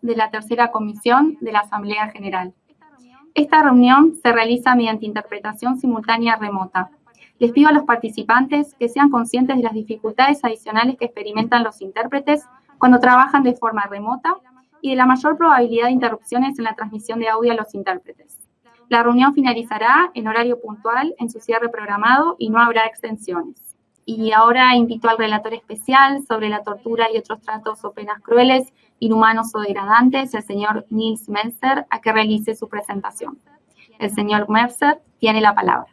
de la tercera comisión de la Asamblea General. Esta reunión se realiza mediante interpretación simultánea remota. Les pido a los participantes que sean conscientes de las dificultades adicionales que experimentan los intérpretes cuando trabajan de forma remota y de la mayor probabilidad de interrupciones en la transmisión de audio a los intérpretes. La reunión finalizará en horario puntual en su cierre programado y no habrá extensiones. Y ahora invito al relator especial sobre la tortura y otros tratos o penas crueles inhumanos o degradantes, el señor Nils Melzer, a que realice su presentación. El señor Melzer tiene la palabra.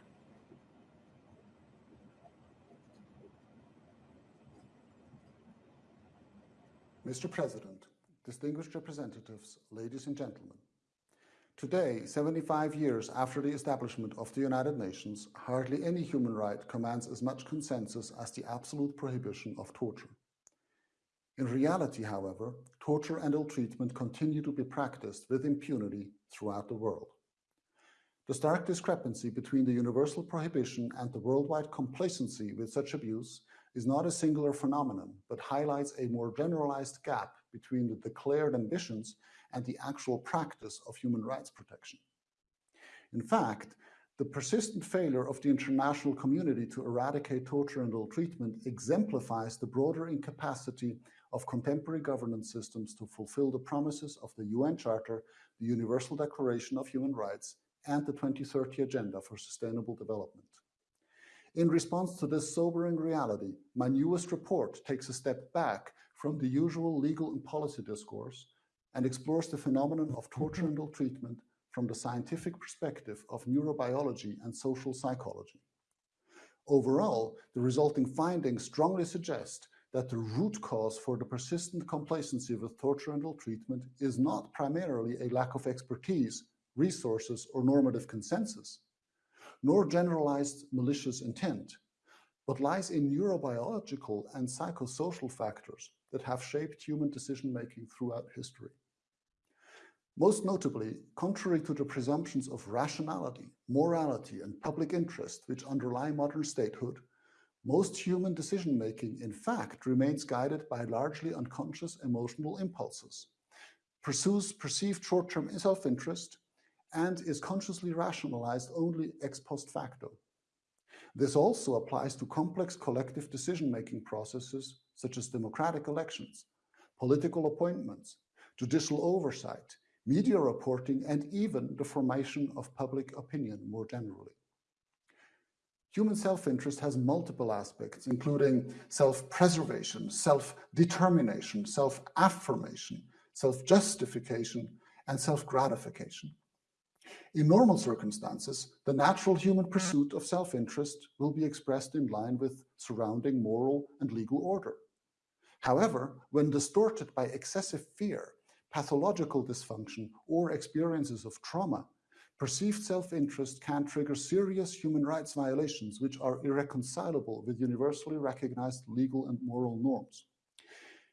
Mr. President, distinguished representatives, ladies and gentlemen, Today, 75 years after the establishment of the United Nations, hardly any human right commands as much consensus as the absolute prohibition of torture. In reality, however, torture and ill treatment continue to be practiced with impunity throughout the world. The stark discrepancy between the universal prohibition and the worldwide complacency with such abuse is not a singular phenomenon, but highlights a more generalized gap between the declared ambitions and the actual practice of human rights protection. In fact, the persistent failure of the international community to eradicate torture and ill treatment exemplifies the broader incapacity of contemporary governance systems to fulfill the promises of the UN Charter, the Universal Declaration of Human Rights, and the 2030 Agenda for Sustainable Development. In response to this sobering reality, my newest report takes a step back from the usual legal and policy discourse and explores the phenomenon of torture and ill treatment from the scientific perspective of neurobiology and social psychology. Overall, the resulting findings strongly suggest that the root cause for the persistent complacency with torture and ill treatment is not primarily a lack of expertise, resources, or normative consensus, nor generalized malicious intent, but lies in neurobiological and psychosocial factors that have shaped human decision-making throughout history. Most notably, contrary to the presumptions of rationality, morality, and public interest which underlie modern statehood, most human decision-making, in fact, remains guided by largely unconscious emotional impulses, pursues perceived short-term self-interest, and is consciously rationalized only ex post facto. This also applies to complex collective decision-making processes such as democratic elections, political appointments, judicial oversight, media reporting, and even the formation of public opinion more generally. Human self-interest has multiple aspects, including self-preservation, self-determination, self-affirmation, self-justification, and self-gratification. In normal circumstances, the natural human pursuit of self-interest will be expressed in line with surrounding moral and legal order. However, when distorted by excessive fear, pathological dysfunction, or experiences of trauma, perceived self-interest can trigger serious human rights violations which are irreconcilable with universally recognized legal and moral norms.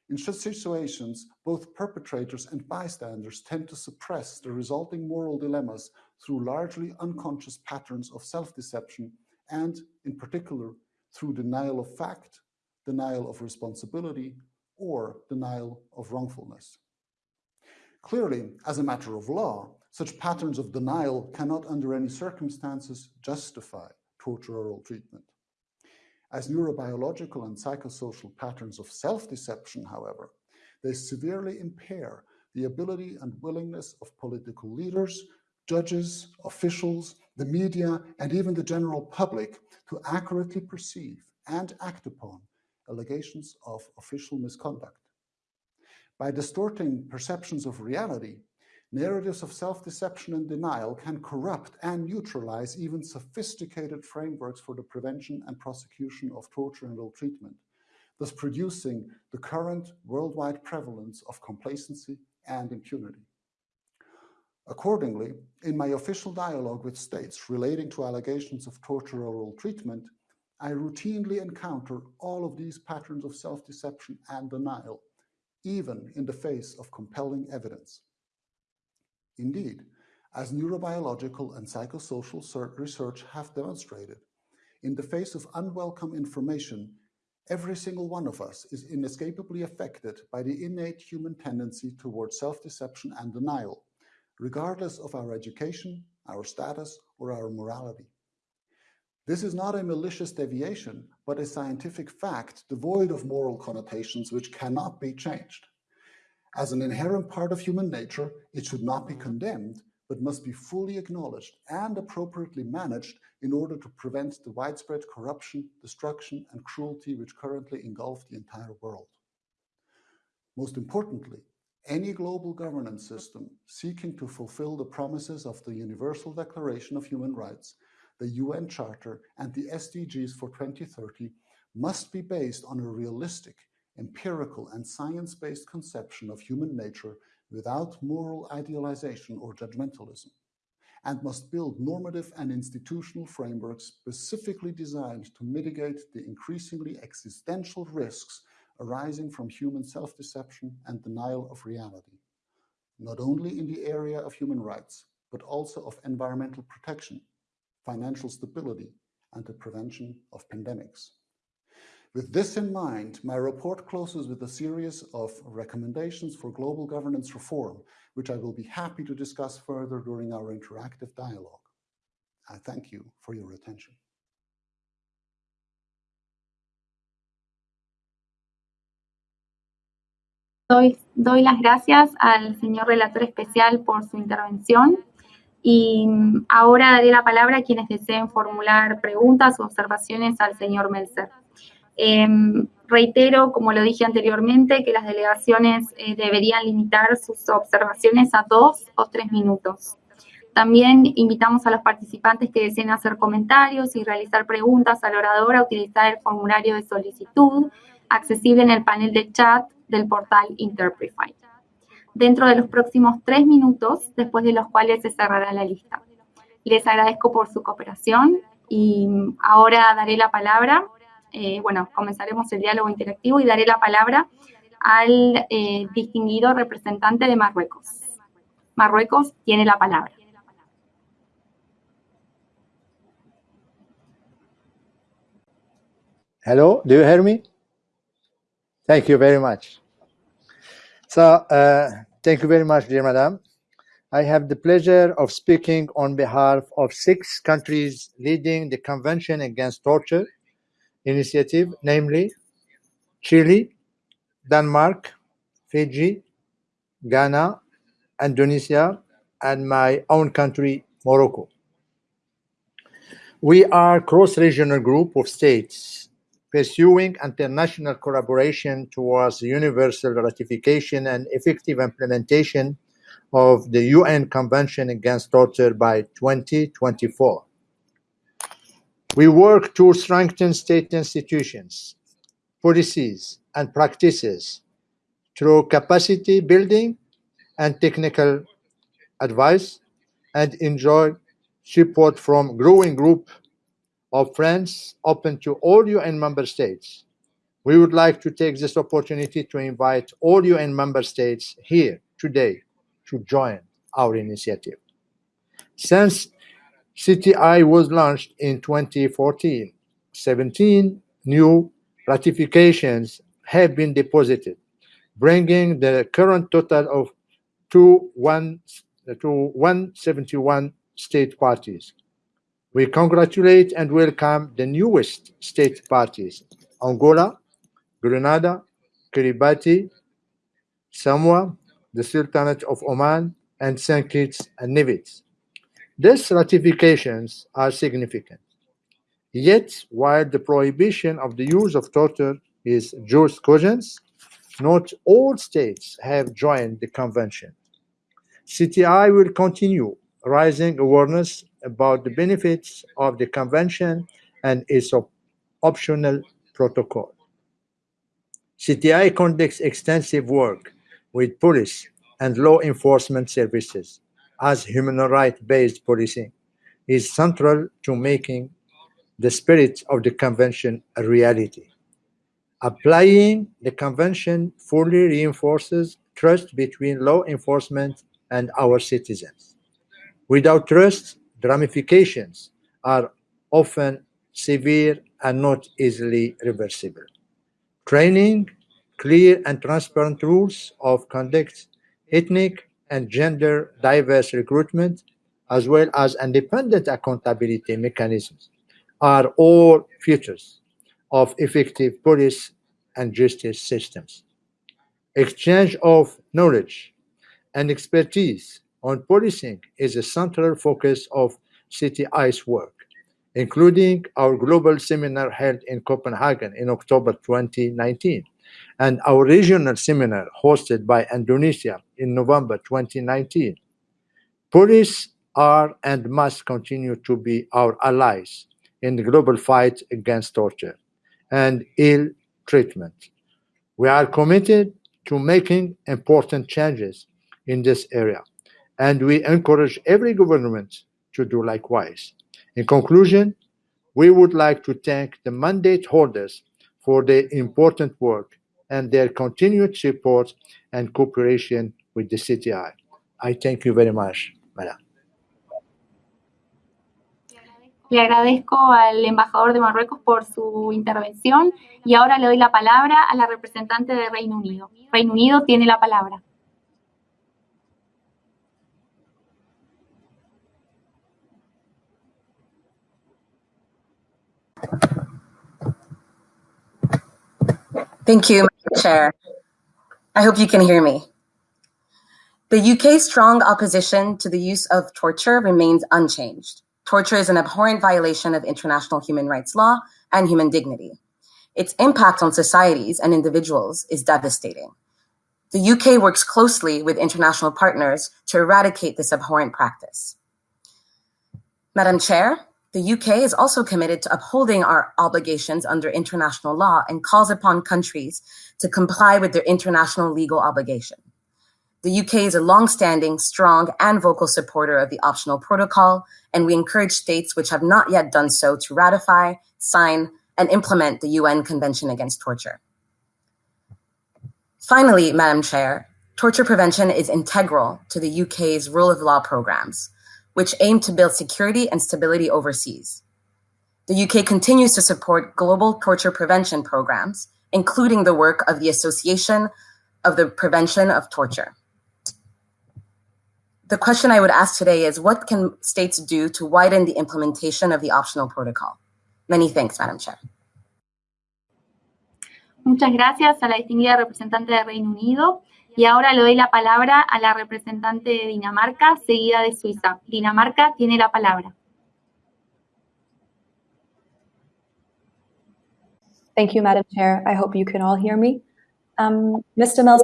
In such situations, both perpetrators and bystanders tend to suppress the resulting moral dilemmas through largely unconscious patterns of self-deception and, in particular, through denial of fact, denial of responsibility, or denial of wrongfulness. Clearly, as a matter of law, such patterns of denial cannot under any circumstances justify torture or ill treatment. As neurobiological and psychosocial patterns of self-deception, however, they severely impair the ability and willingness of political leaders, judges, officials, the media, and even the general public to accurately perceive and act upon allegations of official misconduct. By distorting perceptions of reality, narratives of self-deception and denial can corrupt and neutralize even sophisticated frameworks for the prevention and prosecution of torture and ill treatment, thus producing the current worldwide prevalence of complacency and impunity. Accordingly, in my official dialogue with states relating to allegations of torture or ill treatment, I routinely encounter all of these patterns of self-deception and denial, even in the face of compelling evidence. Indeed, as neurobiological and psychosocial research have demonstrated, in the face of unwelcome information, Every single one of us is inescapably affected by the innate human tendency towards self-deception and denial, regardless of our education, our status, or our morality. This is not a malicious deviation, but a scientific fact devoid of moral connotations which cannot be changed. As an inherent part of human nature, it should not be condemned, but must be fully acknowledged and appropriately managed in order to prevent the widespread corruption, destruction, and cruelty which currently engulf the entire world. Most importantly, any global governance system seeking to fulfill the promises of the Universal Declaration of Human Rights, the UN Charter, and the SDGs for 2030 must be based on a realistic, empirical, and science-based conception of human nature without moral idealization or judgmentalism, and must build normative and institutional frameworks specifically designed to mitigate the increasingly existential risks arising from human self-deception and denial of reality, not only in the area of human rights, but also of environmental protection, financial stability, and the prevention of pandemics. With this in mind, my report closes with a series of recommendations for global governance reform, which I will be happy to discuss further during our interactive dialogue. I thank you for your attention. Doy, doy, las gracias al señor relator especial por su intervención y ahora daré la palabra a quienes deseen formular preguntas o observaciones al señor Melzer. Eh, reitero, como lo dije anteriormente, que las delegaciones eh, deberían limitar sus observaciones a dos o tres minutos. También invitamos a los participantes que deseen hacer comentarios y realizar preguntas al orador a utilizar el formulario de solicitud accesible en el panel de chat del portal Interprify, dentro de los próximos tres minutos, después de los cuales se cerrará la lista. Les agradezco por su cooperación y ahora daré la palabra, eh, bueno, comenzaremos el diálogo interactivo y daré la palabra al eh, distinguido representante de Marruecos. Marruecos tiene la palabra. Hello, do you hear me? Thank you very much. So, uh, thank you very much, dear madam. I have the pleasure of speaking on behalf of six countries leading the Convention Against Torture initiative, namely Chile, Denmark, Fiji, Ghana, Indonesia, and my own country, Morocco. We are a cross-regional group of states pursuing international collaboration towards universal ratification and effective implementation of the UN Convention Against Torture by 2024. We work to strengthen state institutions, policies, and practices through capacity building and technical advice and enjoy support from growing group of friends open to all UN member states. We would like to take this opportunity to invite all UN member states here today to join our initiative. Since CTI was launched in 2014, 17 new ratifications have been deposited, bringing the current total of to, one, uh, to 171 state parties. We congratulate and welcome the newest state parties, Angola, Grenada, Kiribati, Samoa, the Sultanate of Oman, and St. Kitts and Nevis. These ratifications are significant. Yet, while the prohibition of the use of torture is jus cogens, not all states have joined the convention. CTI will continue raising awareness about the benefits of the convention and its op optional protocol. CTI conducts extensive work with police and law enforcement services as human rights-based policing is central to making the spirit of the convention a reality. Applying the convention fully reinforces trust between law enforcement and our citizens. Without trust, the ramifications are often severe and not easily reversible. training, clear and transparent rules of conduct, ethnic and gender diverse recruitment, as well as independent accountability mechanisms are all features of effective police and justice systems. Exchange of knowledge and expertise on policing is a central focus of CTI's work, including our global seminar held in Copenhagen in October 2019 and our regional seminar hosted by Indonesia in November 2019. Police are and must continue to be our allies in the global fight against torture and ill treatment. We are committed to making important changes in this area, and we encourage every government to do likewise. In conclusion, we would like to thank the mandate holders for their important work and their continued support and cooperation with the CTI. I thank you very much, Madam. Le agradezco al embajador de Marruecos por su intervención y ahora le doy la palabra a la representante de Reino Unido. Reino Unido tiene la palabra. Thank you, Chair. I hope you can hear me. The UK's strong opposition to the use of torture remains unchanged. Torture is an abhorrent violation of international human rights law and human dignity. Its impact on societies and individuals is devastating. The UK works closely with international partners to eradicate this abhorrent practice. Madam Chair, the UK is also committed to upholding our obligations under international law and calls upon countries to comply with their international legal obligation. The UK is a long-standing, strong, and vocal supporter of the optional protocol, and we encourage states which have not yet done so to ratify, sign, and implement the UN Convention Against Torture. Finally, Madam Chair, torture prevention is integral to the UK's rule of law programs, which aim to build security and stability overseas. The UK continues to support global torture prevention programs, including the work of the Association of the Prevention of Torture. The question I would ask today is what can states do to widen the implementation of the optional protocol? Many thanks, Madam Chair. Muchas gracias a la distinguida representante de Reino Unido. Y ahora le doy la palabra a la representante de Dinamarca, seguida de Suiza. Dinamarca tiene la palabra. Thank you, Madam Chair. I hope you can all hear me. Um, Mr. Melzer,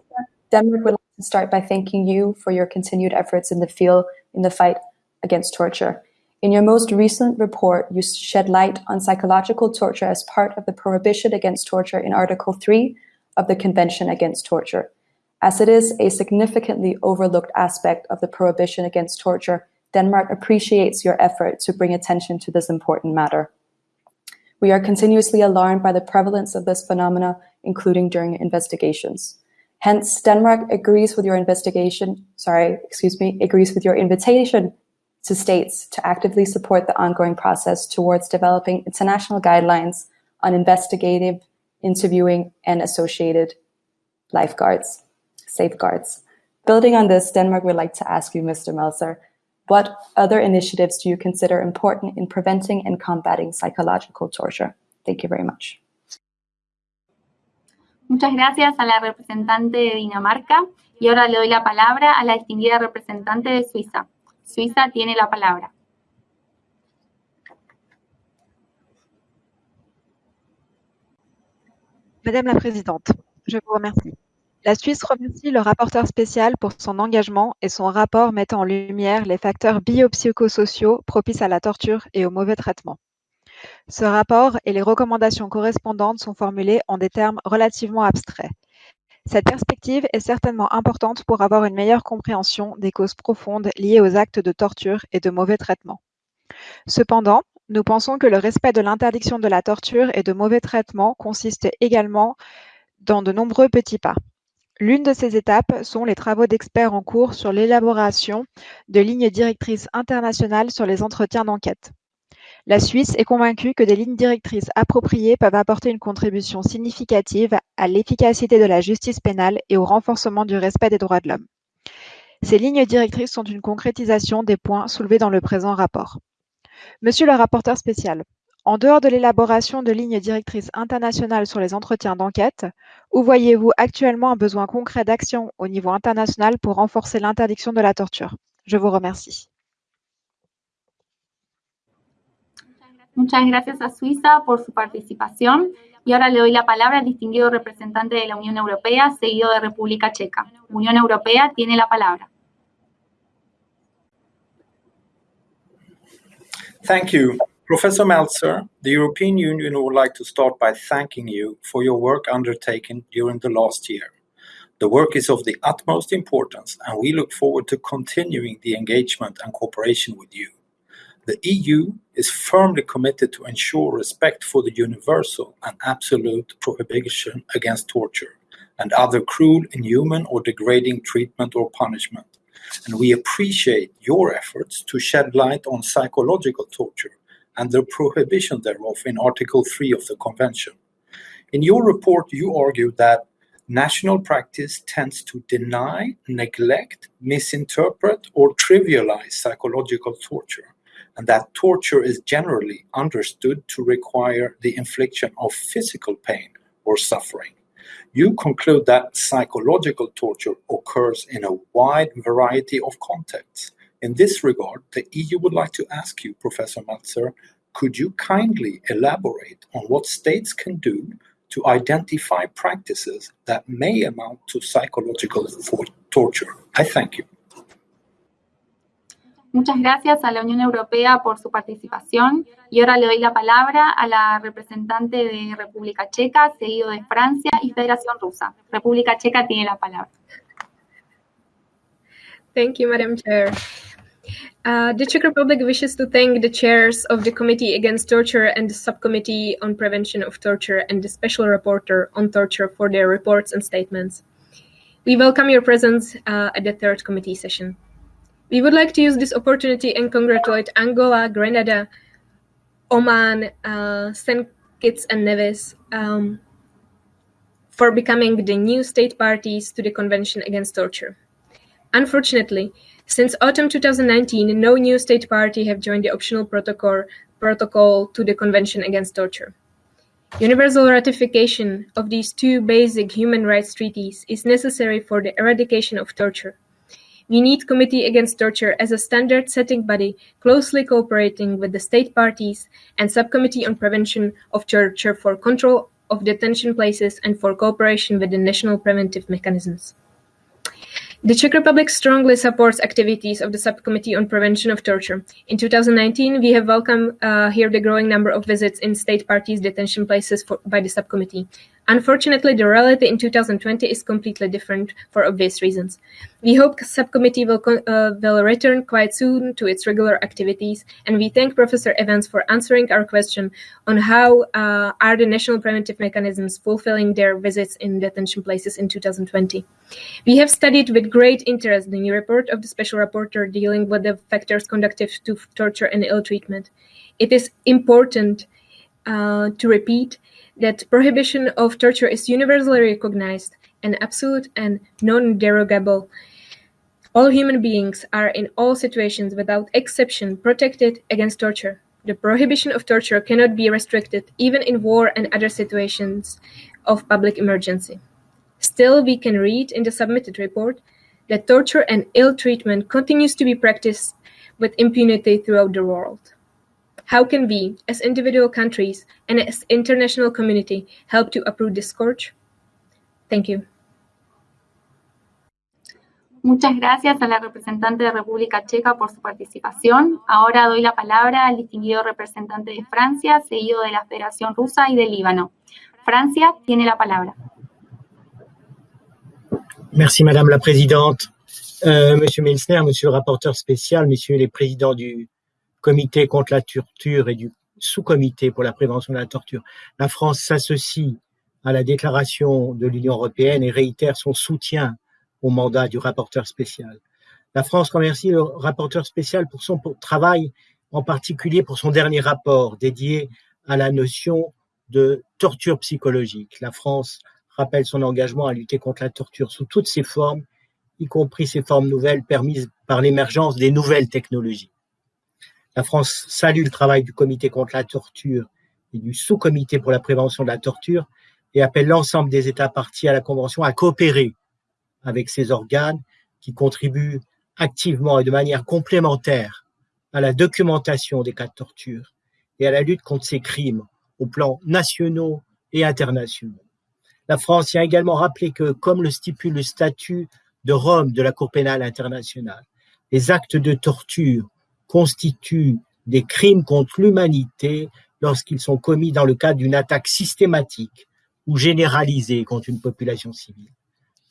Denmark would like to start by thanking you for your continued efforts in the field in the fight against torture. In your most recent report, you shed light on psychological torture as part of the prohibition against torture in Article 3 of the Convention Against Torture. As it is a significantly overlooked aspect of the prohibition against torture, Denmark appreciates your effort to bring attention to this important matter. We are continuously alarmed by the prevalence of this phenomena, including during investigations. Hence, Denmark agrees with your investigation, sorry, excuse me, agrees with your invitation to states to actively support the ongoing process towards developing international guidelines on investigative interviewing and associated lifeguards safeguards. Building on this, Denmark would like to ask you, Mr. Melzer, what other initiatives do you consider important in preventing and combating psychological torture? Thank you very much. Muchas gracias a la representante de Dinamarca y ahora le doy la palabra a la distinguida representante de Suiza. Suiza tiene la palabra. Madame la Présidente, je vous remercie. La Suisse remercie le rapporteur spécial pour son engagement et son rapport mettant en lumière les facteurs biopsychosociaux propices à la torture et au mauvais traitement. Ce rapport et les recommandations correspondantes sont formulés en des termes relativement abstraits. Cette perspective est certainement importante pour avoir une meilleure compréhension des causes profondes liées aux actes de torture et de mauvais traitement. Cependant, nous pensons que le respect de l'interdiction de la torture et de mauvais traitement consiste également dans de nombreux petits pas. L'une de ces étapes sont les travaux d'experts en cours sur l'élaboration de lignes directrices internationales sur les entretiens d'enquête. La Suisse est convaincue que des lignes directrices appropriées peuvent apporter une contribution significative à l'efficacité de la justice pénale et au renforcement du respect des droits de l'homme. Ces lignes directrices sont une concrétisation des points soulevés dans le présent rapport. Monsieur le rapporteur spécial, en dehors de l'élaboration de lignes directrices internationales sur les entretiens d'enquête, où voyez-vous actuellement un besoin concret d'action au niveau international pour renforcer l'interdiction de la torture? Je vous remercie. Muchas gracias a Suiza por su participación y ahora le doy la palabra al distinguido representante de la Unión Europea, seguido de República Checa. Unión Europea tiene la palabra. Thank you. Professor Melzer, the European Union would like to start by thanking you for your work undertaken during the last year. The work is of the utmost importance, and we look forward to continuing the engagement and cooperation with you. The EU is firmly committed to ensure respect for the universal and absolute prohibition against torture and other cruel, inhuman, or degrading treatment or punishment. And we appreciate your efforts to shed light on psychological torture and the prohibition thereof in Article 3 of the Convention. In your report, you argue that national practice tends to deny, neglect, misinterpret, or trivialize psychological torture and that torture is generally understood to require the infliction of physical pain or suffering. You conclude that psychological torture occurs in a wide variety of contexts. In this regard, the EU would like to ask you, Professor Melzer, could you kindly elaborate on what states can do to identify practices that may amount to psychological torture? I thank you. Muchas gracias a la Unión Europea por su participación y ahora le doy la palabra a la representante de República Checa, seguido de Francia y Federación Rusa. República Checa tiene la palabra. Thank you, Madam Chair. Uh, the Czech Republic wishes to thank the chairs of the Committee Against Torture and the Subcommittee on Prevention of Torture and the Special Rapporteur on Torture for their reports and statements. We welcome your presence uh, at the third committee session. We would like to use this opportunity and congratulate Angola, Grenada, Oman, uh, St. Kitts and Nevis um, for becoming the new state parties to the Convention Against Torture. Unfortunately, since autumn 2019, no new state party have joined the optional protocol, protocol to the Convention Against Torture. Universal ratification of these two basic human rights treaties is necessary for the eradication of torture we need Committee Against Torture as a standard-setting body closely cooperating with the state parties and Subcommittee on Prevention of Torture for control of detention places and for cooperation with the national preventive mechanisms. The Czech Republic strongly supports activities of the Subcommittee on Prevention of Torture. In 2019, we have welcomed uh, here the growing number of visits in state parties' detention places for, by the subcommittee. Unfortunately, the reality in 2020 is completely different for obvious reasons. We hope the subcommittee will, uh, will return quite soon to its regular activities, and we thank Professor Evans for answering our question on how uh, are the national preventive mechanisms fulfilling their visits in detention places in 2020. We have studied with great interest the new report of the Special Rapporteur dealing with the factors conducive to torture and ill treatment. It is important uh, to repeat that prohibition of torture is universally recognized and absolute and non-derogable. All human beings are in all situations without exception protected against torture. The prohibition of torture cannot be restricted even in war and other situations of public emergency. Still, we can read in the submitted report that torture and ill treatment continues to be practiced with impunity throughout the world. How can we, as individual countries and as international community, help to uproot this scourge? Thank you. Muchas gracias a la representante de República Checa por su participación. Ahora doy la palabra al distinguido representante de Francia, seguido de la Federación Rusa y del Líbano. Francia tiene la palabra. Merci Madame la Présidente. Euh, Monsieur Milsner, Monsieur le rapporteur spécial, Messieurs les présidents du comité contre la torture et du sous-comité pour la prévention de la torture. La France s'associe à la déclaration de l'Union européenne et réitère son soutien au mandat du rapporteur spécial. La France remercie le rapporteur spécial pour son travail en particulier pour son dernier rapport dédié à la notion de torture psychologique. La France rappelle son engagement à lutter contre la torture sous toutes ses formes, y compris ces formes nouvelles permises par l'émergence des nouvelles technologies. La France salue le travail du comité contre la torture et du sous-comité pour la prévention de la torture et appelle l'ensemble des États partis à la Convention à coopérer avec ces organes qui contribuent activement et de manière complémentaire à la documentation des cas de torture et à la lutte contre ces crimes au plan nationaux et internationaux. La France y a également rappelé que, comme le stipule le statut de Rome de la Cour pénale internationale, les actes de torture constituent des crimes contre l'humanité lorsqu'ils sont commis dans le cadre d'une attaque systématique ou généralisée contre une population civile.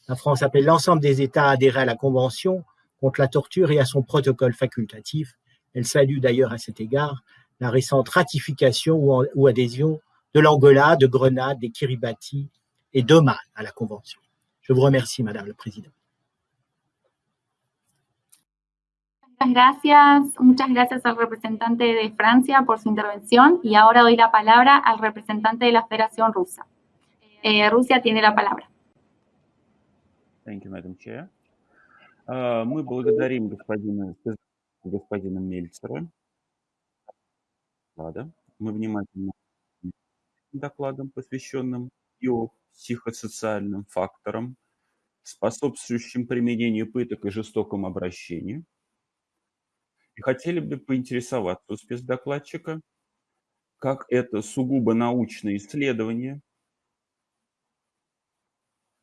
La France appelle l'ensemble des États à adhérer à la Convention contre la torture et à son protocole facultatif. Elle salue d'ailleurs à cet égard la récente ratification ou, adhésion de l'Angola, de Grenade, des Kiribati et d'Oman à la Convention. Je vous remercie, Madame la Présidente. Muchas gracias, muchas gracias al representante de Francia por su intervención y ahora doy la palabra al representante de la Federación Rusa. Eh, Rusia tiene la palabra. Thank you, Madam Chair. Uh, мы благодарим господина, господина Мельцера. Мы внимательно докладом, посвященным биопсихосоциальным факторам, способствующим применению пыток и жестокому обращению. И хотели бы поинтересоваться у спецдокладчика, как это сугубо научное исследование,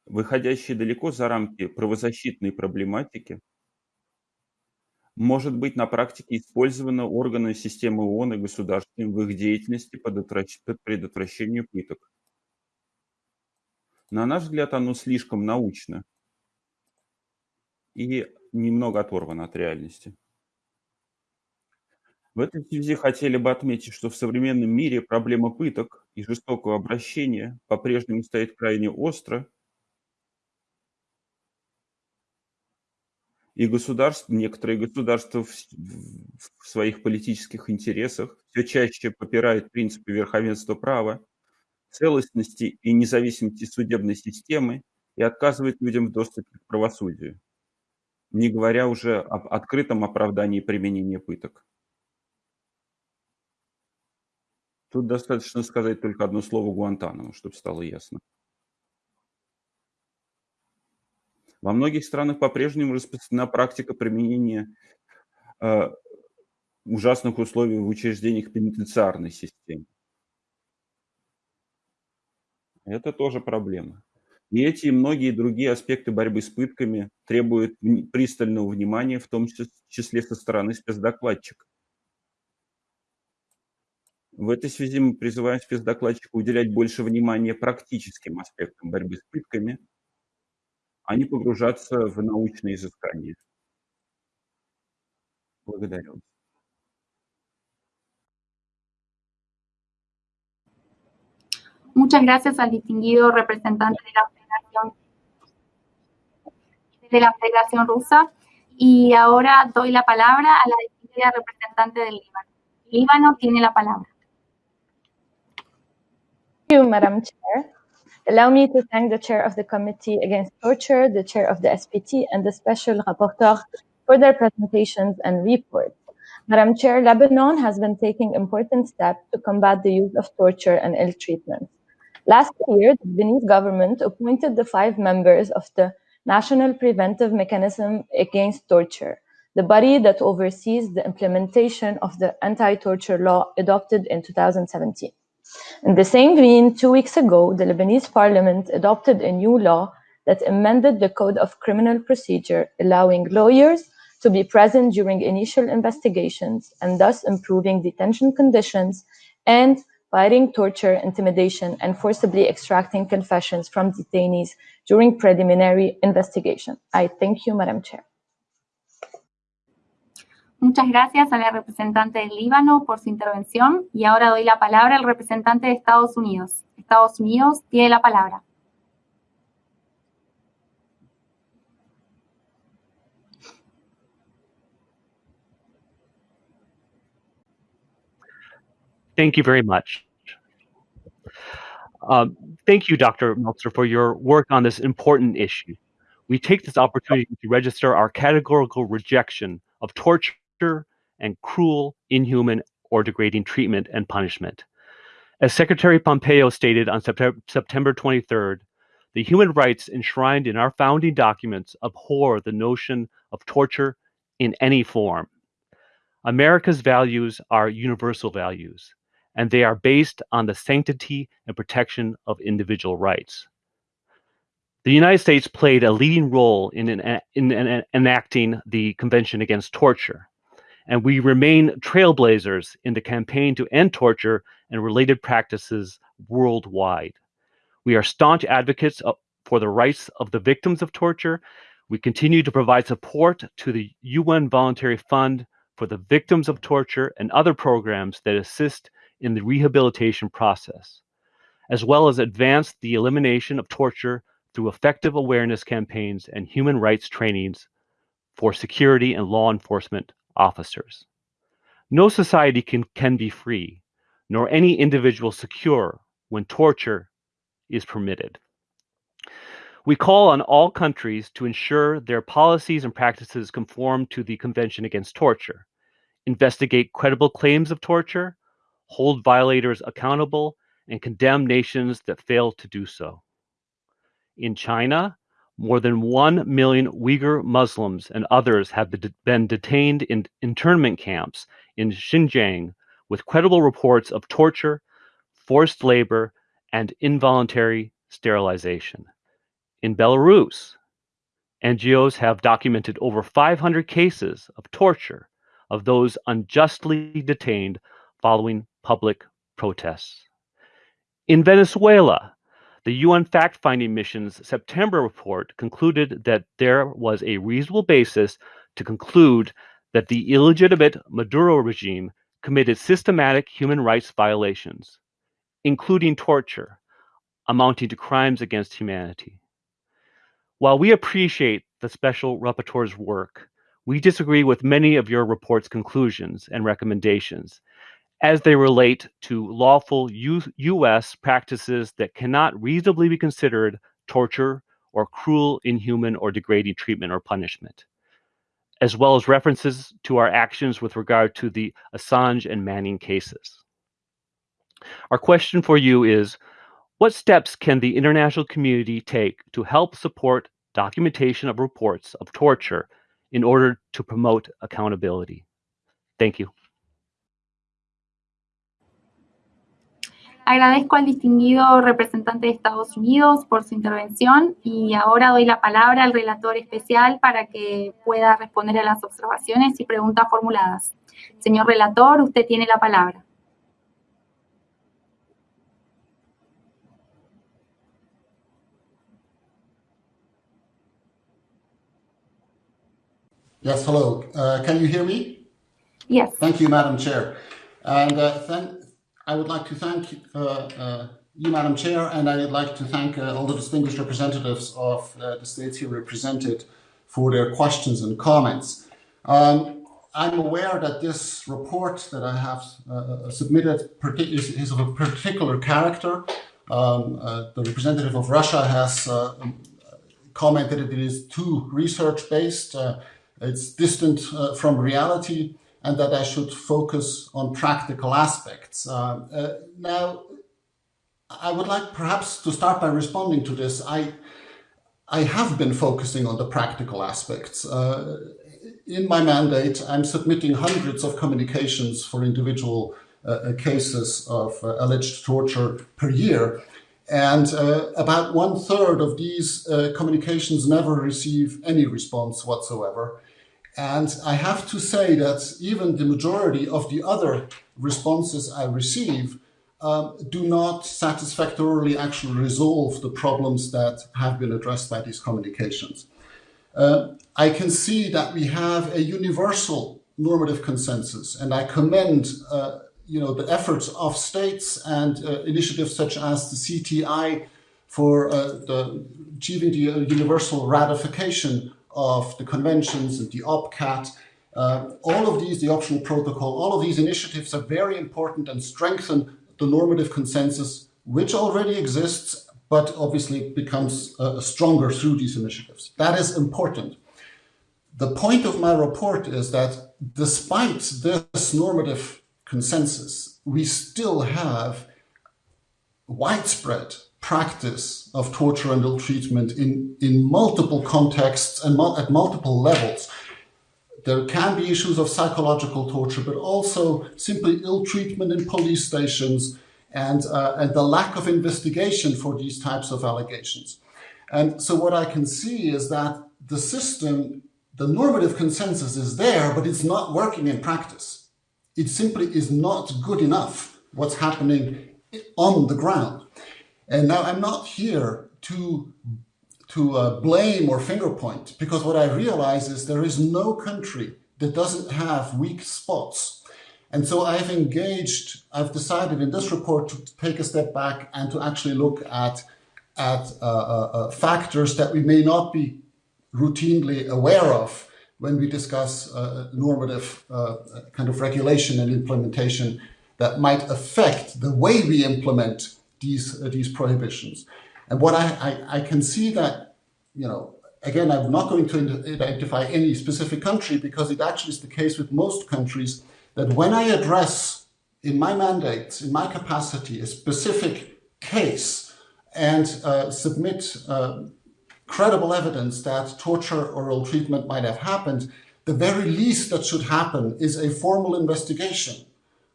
выходящее далеко за рамки правозащитной проблематики, может быть на практике использовано органами системы ООН и государствами в их деятельности по предотвращению пыток. На наш взгляд, оно слишком научно и немного оторвано от реальности. В этой связи хотели бы отметить, что в современном мире проблема пыток и жестокого обращения по-прежнему стоит крайне остро – и государства, некоторые государства в, в своих политических интересах все чаще попирают принципы верховенства права, целостности и независимости судебной системы и отказывают людям в доступе к правосудию, не говоря уже об открытом оправдании применения пыток. Тут достаточно сказать только одно слово Гуантанамо, чтобы стало ясно. Во многих странах по-прежнему распространена практика применения э, ужасных условий в учреждениях пенитенциарной системы. Это тоже проблема. И эти и многие другие аспекты борьбы с пытками требуют пристального внимания, в том числе со стороны спецдокладчика. В этой связи мы призываем спецдокладчика уделять больше внимания практическим аспектам борьбы с пытками – а не погружаться в научные изыскания. Благодарю. Muchas gracias al distinguido representante de la Federación, de la Federación Rusa. Y ahora doy la palabra a la distinguida representante del Líbano. Líbano tiene la palabra. You, Madam Chair. Allow me to thank the chair of the Committee Against Torture, the chair of the SPT, and the special rapporteur for their presentations and reports. Madam Chair, Lebanon has been taking important steps to combat the use of torture and ill treatment. Last year, the Lebanese government appointed the five members of the National Preventive Mechanism Against Torture, the body that oversees the implementation of the anti-torture law adopted in 2017. In the same vein, two weeks ago, the Lebanese parliament adopted a new law that amended the Code of Criminal Procedure, allowing lawyers to be present during initial investigations and thus improving detention conditions and fighting torture, intimidation, and forcibly extracting confessions from detainees during preliminary investigation. I thank you, Madam Chair. Muchas gracias a la representante del Líbano por su intervención y ahora doy la palabra al representante de Estados Unidos. Estados Unidos tiene la palabra. Thank you very much. Um, thank you, Dr. Melzer, for your work on this important issue. We take this opportunity to register our categorical rejection of torture and cruel, inhuman, or degrading treatment and punishment. As Secretary Pompeo stated on September 23rd, the human rights enshrined in our founding documents abhor the notion of torture in any form. America's values are universal values, and they are based on the sanctity and protection of individual rights. The United States played a leading role in, in, in, enacting the Convention Against Torture, and we remain trailblazers in the campaign to end torture and related practices worldwide. We are staunch advocates for the rights of the victims of torture. We continue to provide support to the UN Voluntary Fund for the victims of torture and other programs that assist in the rehabilitation process, as well as advance the elimination of torture through effective awareness campaigns and human rights trainings for security and law enforcement officers. No society can, can be free, nor any individual secure when torture is permitted. We call on all countries to ensure their policies and practices conform to the Convention Against Torture, investigate credible claims of torture, hold violators accountable, and condemn nations that fail to do so. In China, more than 1 million Uyghur Muslims and others have been detained in internment camps in Xinjiang with credible reports of torture, forced labor, and involuntary sterilization. In Belarus, NGOs have documented over 500 cases of torture of those unjustly detained following public protests. In Venezuela, the UN fact finding mission's September report concluded that there was a reasonable basis to conclude that the illegitimate Maduro regime committed systematic human rights violations, including torture, amounting to crimes against humanity. While we appreciate the Special Rapporteur's work, we disagree with many of your report's conclusions and recommendations as they relate to lawful U.S. practices that cannot reasonably be considered torture or cruel, inhuman, or degrading treatment or punishment, as well as references to our actions with regard to the Assange and Manning cases. Our question for you is what steps can the international community take to help support documentation of reports of torture in order to promote accountability? Thank you. Agradezco al distinguido representante de Estados Unidos por su intervención y ahora doy la palabra al relator especial para que pueda responder a las observaciones y preguntas formuladas. Señor relator, usted tiene la palabra. Yes, hello. Uh, can you hear me? Yes. Thank you, Madam Chair. And uh, thank, I would like to thank uh, uh, you, Madam Chair, and I would like to thank uh, all the distinguished representatives of uh, the states here represented for their questions and comments. Um, I'm aware that this report that I have submitted is, is, of a particular character. Um, the representative of Russia has commented that it is too research-based it's distant from reality and that I should focus on practical aspects. Uh, uh, now, I would like perhaps to start by responding to this. I, I have been focusing on the practical aspects. Uh, in my mandate, I'm submitting hundreds of communications for individual uh, cases of uh, alleged torture per year. And uh, about one third of these uh, communications never receive any response whatsoever. And I have to say that even the majority of the other responses I receive um, do not satisfactorily actually resolve the problems that have been addressed by these communications. Uh, I can see that we have a universal normative consensus, and I commend uh, you know, the efforts of states and uh, initiatives such as the CTI for uh, the, achieving the universal ratification of the conventions and the OPCAT Uh, all of these, the optional protocol, all of these initiatives are very important and strengthen the normative consensus, which already exists, but obviously becomes uh, stronger through these initiatives. That is important. The point of my report is that despite this normative consensus, we still have widespread practice of torture and ill treatment in, in multiple contexts and mul- at multiple levels. There can be issues of psychological torture, but also simply ill treatment in police stations and, uh, and the lack of investigation for these types of allegations. And so, what I can see is that the system, the normative consensus is there, but it's not working in practice. It simply is not good enough what's happening on the ground. And now I'm not here to to uh, blame or finger point because what I realize is there is no country that doesn't have weak spots. And so I've engaged, I've decided in this report to take a step back and to actually look at, at uh, uh, uh factors that we may not be routinely aware of when we discuss uh, normative uh, kind of regulation and implementation that might affect the way we implement these uh, these prohibitions. And what I, I, I can see that, you know, again, I'm not going to identify any specific country because it actually is the case with most countries that when I address in my mandates, in my capacity, a specific case and uh, submit uh, credible evidence that torture or ill treatment might have happened, the very least that should happen is a formal investigation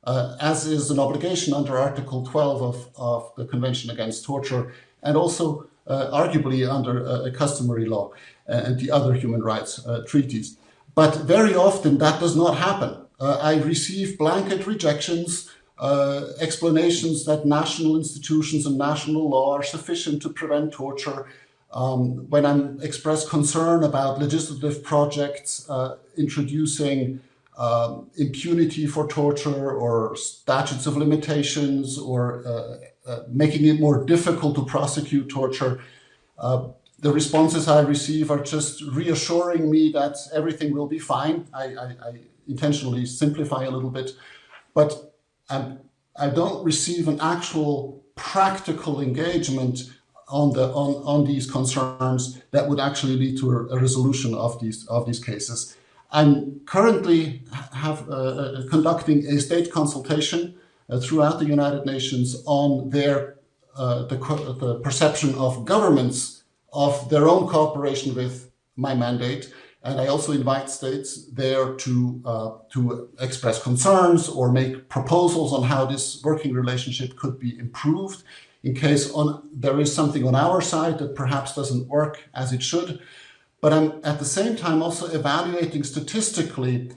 uh, as is an obligation under Article 12 of, of the Convention Against Torture, and also uh, arguably under uh, customary law and the other human rights uh, treaties. But very often that does not happen. Uh, I receive blanket rejections, uh, explanations that national institutions and national law are sufficient to prevent torture. Um, when I express concern about legislative projects introducing um, impunity for torture or statutes of limitations or uh, uh, making it more difficult to prosecute torture. Uh, the responses I receive are just reassuring me that everything will be fine. I, I, I intentionally simplify a little bit, but I don't receive an actual practical engagement on the on, on these concerns that would actually lead to a, resolution of these cases. I'm currently have, uh, uh, conducting a state consultation uh, throughout the United Nations on their uh, the, the, perception of governments of their own cooperation with my mandate. And I also invite states there to uh, to express concerns or make proposals on how this working relationship could be improved in case on there is something on our side that perhaps doesn't work as it should but I'm at the same time also evaluating statistically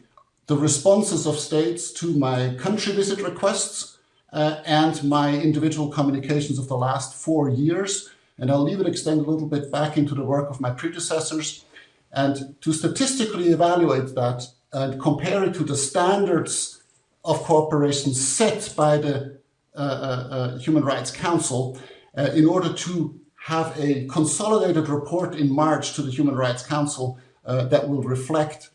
the responses of states to my country visit requests uh, and my individual communications of the last four years. And I'll it extend a little bit back into the work of my predecessors and to statistically evaluate that and compare it to the standards of cooperation set by the uh, uh, uh Human Rights Council uh, in order to have a consolidated report in March to the Human Rights Council uh, that will reflect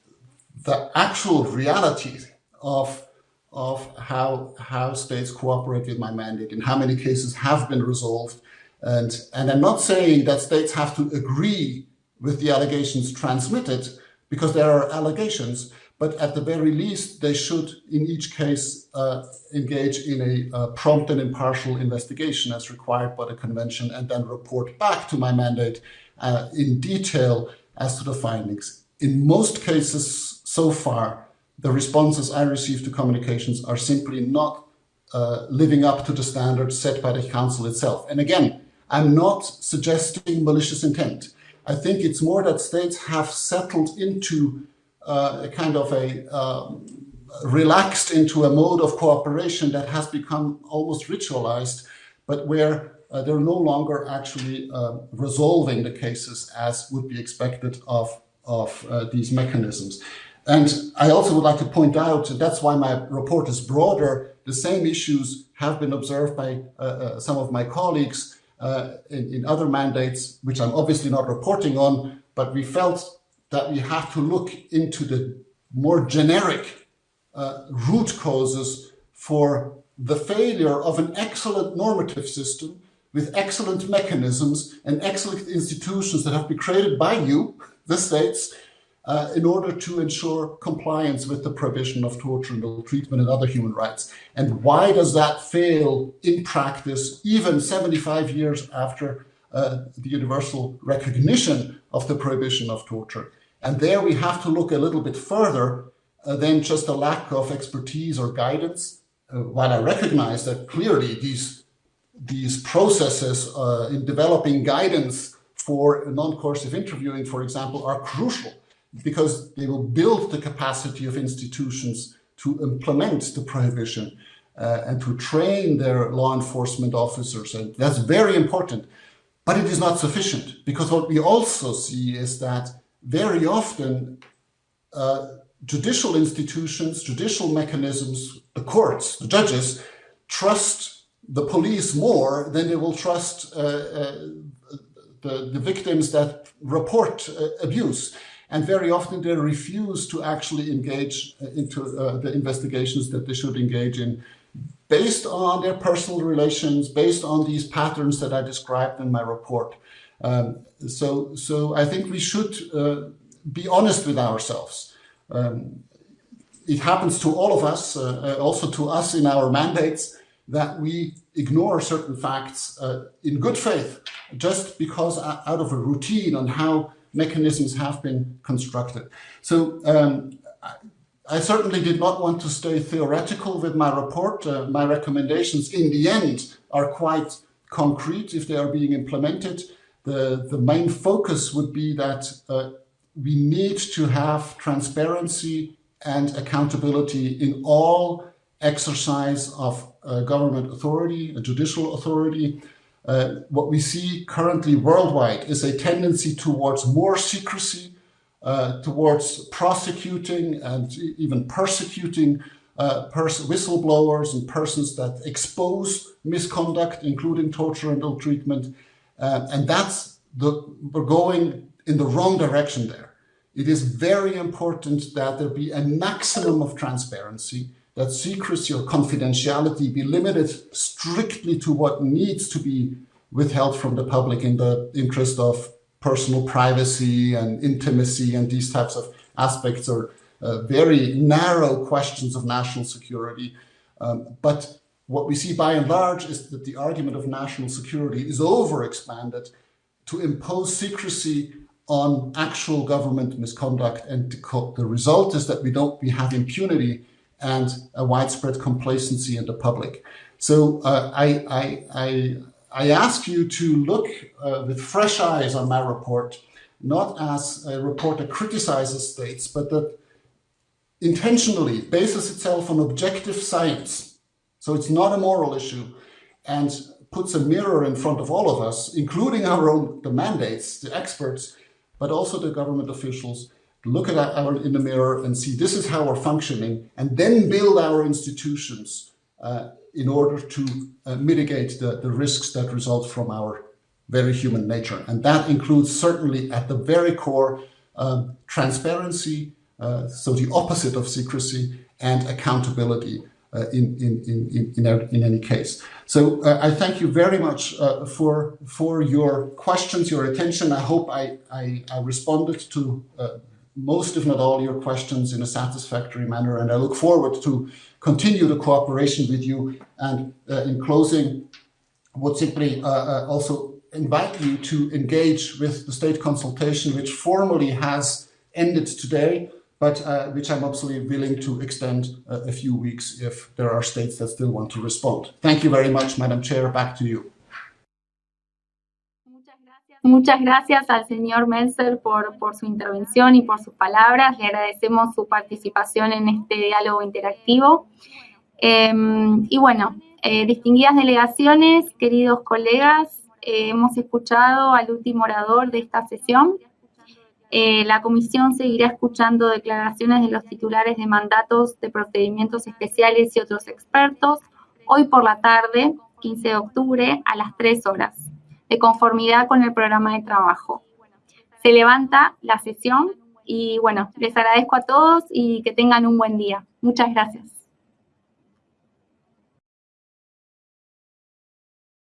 the actual reality of, of how, how states cooperate with my mandate and how many cases have been resolved. And, and I'm not saying that states have to agree with the allegations transmitted because there are allegations, but at the very least, they should, in each case, uh, engage in a uh, prompt and impartial investigation as required by the convention, and then report back to my mandate uh, in detail as to the findings. In most cases so far, the responses I receive to communications are simply not uh, living up to the standards set by the council itself. And again, I'm not suggesting malicious intent. I think it's more that states have settled into uh, a kind of a um, relaxed into a mode of cooperation that has become almost ritualized, but where uh, they're no longer actually uh, resolving the cases as would be expected of, of uh, these mechanisms. And I also would like to point out that's why my report is broader. The same issues have been observed by uh, uh, some of my colleagues in, in other mandates, which I'm obviously not reporting on, but we felt that we have to look into the more generic uh, root causes for the failure of an excellent normative system with excellent mechanisms and excellent institutions that have been created by you, the states, uh, in order to ensure compliance with the prohibition of torture and ill treatment and other human rights. And why does that fail in practice, even 75 years after uh, the universal recognition of the prohibition of torture? And there we have to look a little bit further uh, than just a lack of expertise or guidance. Uh, while I recognize that clearly these, these processes uh, in developing guidance for non-coercive interviewing, for example, are crucial because they will build the capacity of institutions to implement the prohibition uh, and to train their law enforcement officers. And that's very important. But it is not sufficient because what we also see is that very often uh, judicial institutions, judicial mechanisms, the courts, the judges, trust the police more than they will trust uh, uh, the, the victims that report uh, abuse and very often they refuse to actually engage uh, into uh, the investigations that they should engage in based on their personal relations, based on these patterns that I described in my report. Um, so, so I think we should uh, be honest with ourselves. Um, it happens to all of us, uh, uh also to us in our mandates, that we ignore certain facts uh, in good faith, just because out of a routine on how mechanisms have been constructed. So um, I certainly did not want to stay theoretical with my report. Uh, my recommendations in the end are quite concrete if they are being implemented. The, the main focus would be that uh, we need to have transparency and accountability in all exercise of uh, government authority, judicial authority, uh, what we see currently worldwide is a tendency towards more secrecy, uh, towards prosecuting and even persecuting uh, pers whistleblowers and persons that expose misconduct, including torture and ill treatment. Uh, and that's the, we're going in the wrong direction there. It is very important that there be a maximum of transparency, that secrecy or confidentiality be limited strictly to what needs to be withheld from the public in the interest of personal privacy and intimacy and these types of aspects are uh, very narrow questions of national security. Um, but what we see by and large is that the argument of national security is overexpanded to impose secrecy on actual government misconduct. And the result is that we don't, we have impunity and a widespread complacency in the public. So uh, I, I, I, I ask you to look uh, with fresh eyes on my report, not as a report that criticizes states, but that intentionally bases itself on objective science. So it's not a moral issue and puts a mirror in front of all of us, including our own the mandates, the experts, but also the government officials, look at our in the mirror and see this is how we're functioning, and then build our institutions uh, in order to uh, mitigate the, the risks that result from our very human nature. And that includes certainly at the very core um, transparency, uh, so the opposite of secrecy, and accountability in, in, in, in, in, any case. So uh, I thank you very much uh, for, for your questions, your attention. I hope I, I, I responded to uh, most, if not all, your questions in a satisfactory manner, and I look forward to continue the cooperation with you. And uh, in closing, I would simply uh, uh, also invite you to engage with the state consultation, which formally has ended today, but uh, which I'm absolutely willing to extend uh, a few weeks if there are states that still want to respond. Thank you very much, Madam Chair. Back to you. Muchas gracias al señor Melzer por, por, su intervención y por sus palabras. Le agradecemos su participación en este diálogo interactivo. Em, y bueno, eh, distinguidas delegaciones, queridos colegas, eh, hemos escuchado al último orador de esta sesión. Eh, la comisión seguirá escuchando declaraciones de los titulares de mandatos de procedimientos especiales y otros expertos hoy por la tarde, 15 de octubre, a las 3 horas de conformidad con el programa de trabajo. Se levanta la sesión Y bueno, les agradezco a todos y que tengan un buen día. Muchas gracias.